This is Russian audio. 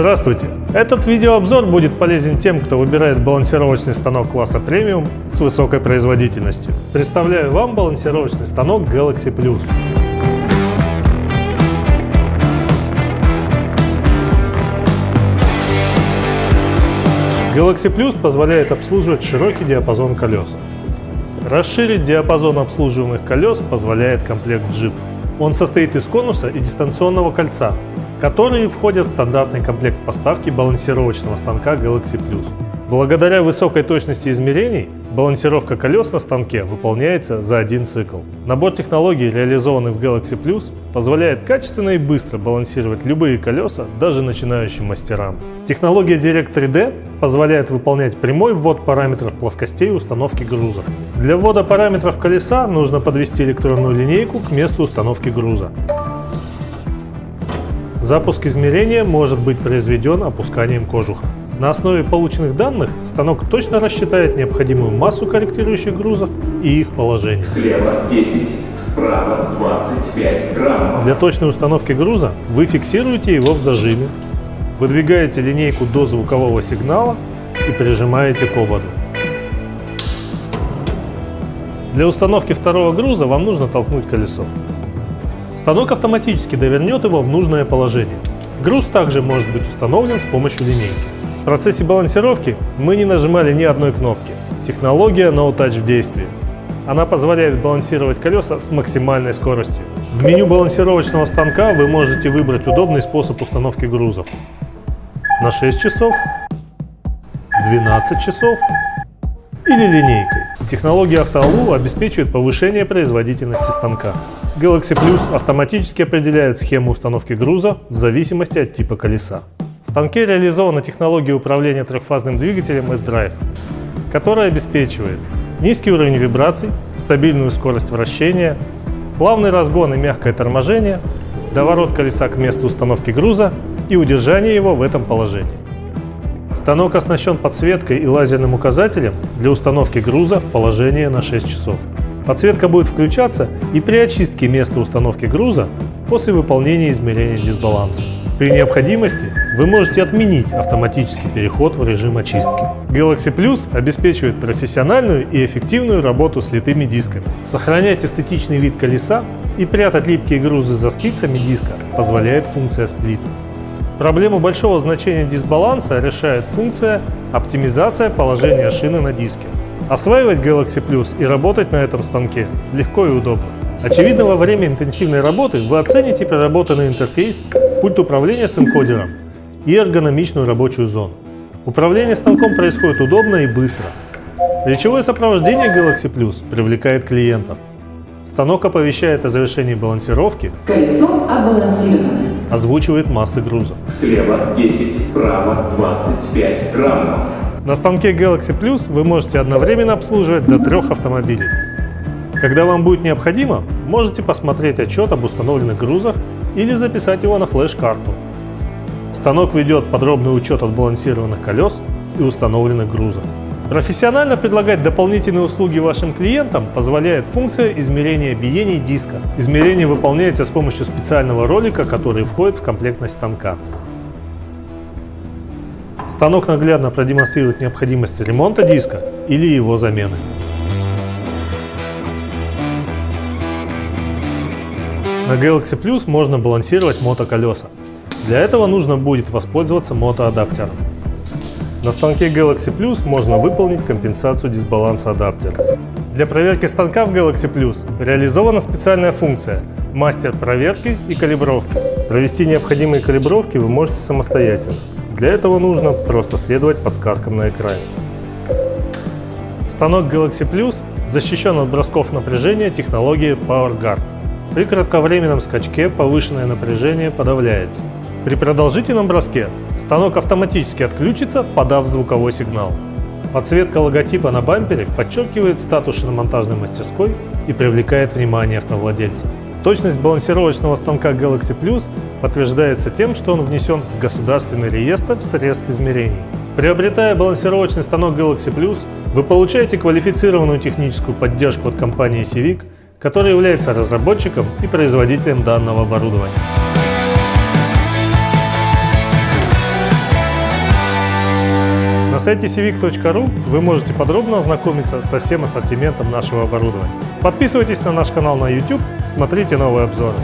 Здравствуйте! Этот видеообзор будет полезен тем, кто выбирает балансировочный станок класса премиум с высокой производительностью. Представляю вам балансировочный станок Galaxy Plus. Galaxy Plus позволяет обслуживать широкий диапазон колес. Расширить диапазон обслуживаемых колес позволяет комплект Jeep. Он состоит из конуса и дистанционного кольца, которые входят в стандартный комплект поставки балансировочного станка Galaxy Plus. Благодаря высокой точности измерений, балансировка колес на станке выполняется за один цикл. Набор технологий, реализованный в Galaxy Plus, позволяет качественно и быстро балансировать любые колеса, даже начинающим мастерам. Технология Direct 3D позволяет выполнять прямой ввод параметров плоскостей установки грузов. Для ввода параметров колеса нужно подвести электронную линейку к месту установки груза. Запуск измерения может быть произведен опусканием кожуха. На основе полученных данных станок точно рассчитает необходимую массу корректирующих грузов и их положение. Слева 10, справа 25 граммов. Для точной установки груза вы фиксируете его в зажиме, выдвигаете линейку до звукового сигнала и прижимаете к ободу. Для установки второго груза вам нужно толкнуть колесо. Станок автоматически довернет его в нужное положение. Груз также может быть установлен с помощью линейки. В процессе балансировки мы не нажимали ни одной кнопки. Технология No Touch в действии. Она позволяет балансировать колеса с максимальной скоростью. В меню балансировочного станка вы можете выбрать удобный способ установки грузов. На 6 часов, 12 часов или линейкой. Технология AutoAlu обеспечивает повышение производительности станка. Galaxy Plus автоматически определяет схему установки груза в зависимости от типа колеса. В станке реализована технология управления трехфазным двигателем S-Drive, которая обеспечивает низкий уровень вибраций, стабильную скорость вращения, плавный разгон и мягкое торможение, доворот колеса к месту установки груза и удержание его в этом положении. Станок оснащен подсветкой и лазерным указателем для установки груза в положение на 6 часов. Подсветка будет включаться и при очистке места установки груза после выполнения измерения дисбаланса. При необходимости вы можете отменить автоматический переход в режим очистки. Galaxy Plus обеспечивает профессиональную и эффективную работу с литыми дисками. Сохранять эстетичный вид колеса и прятать липкие грузы за спицами диска позволяет функция Split. Проблему большого значения дисбаланса решает функция оптимизация положения шины на диске. Осваивать Galaxy Plus и работать на этом станке легко и удобно. Очевидно, во время интенсивной работы вы оцените проработанный интерфейс, пульт управления с энкодером и эргономичную рабочую зону. Управление станком происходит удобно и быстро. Речевое сопровождение Galaxy Plus привлекает клиентов. Станок оповещает о завершении балансировки, Колесо отбалансировано. озвучивает массы грузов. Слева 10, справа 25 граммов. На станке Galaxy Plus вы можете одновременно обслуживать до трех автомобилей. Когда вам будет необходимо, можете посмотреть отчет об установленных грузах или записать его на флеш-карту. Станок ведет подробный учет отбалансированных колес и установленных грузов. Профессионально предлагать дополнительные услуги вашим клиентам позволяет функция измерения биений диска. Измерение выполняется с помощью специального ролика, который входит в комплектность станка. Станок наглядно продемонстрирует необходимость ремонта диска или его замены. На Galaxy Plus можно балансировать мотоколеса. Для этого нужно будет воспользоваться мотоадаптером. На станке Galaxy Plus можно выполнить компенсацию дисбаланса адаптера. Для проверки станка в Galaxy Plus реализована специальная функция «Мастер проверки и калибровки». Провести необходимые калибровки вы можете самостоятельно. Для этого нужно просто следовать подсказкам на экране. Станок Galaxy Plus защищен от бросков напряжения технологией PowerGuard. При кратковременном скачке повышенное напряжение подавляется. При продолжительном броске станок автоматически отключится, подав звуковой сигнал. Подсветка логотипа на бампере подчеркивает статус шиномонтажной мастерской и привлекает внимание автовладельцев. Точность балансировочного станка Galaxy Plus подтверждается тем, что он внесен в государственный реестр средств измерений. Приобретая балансировочный станок Galaxy Plus, вы получаете квалифицированную техническую поддержку от компании Civic, которая является разработчиком и производителем данного оборудования. Сайте civic.ru вы можете подробно ознакомиться со всем ассортиментом нашего оборудования. Подписывайтесь на наш канал на YouTube, смотрите новые обзоры.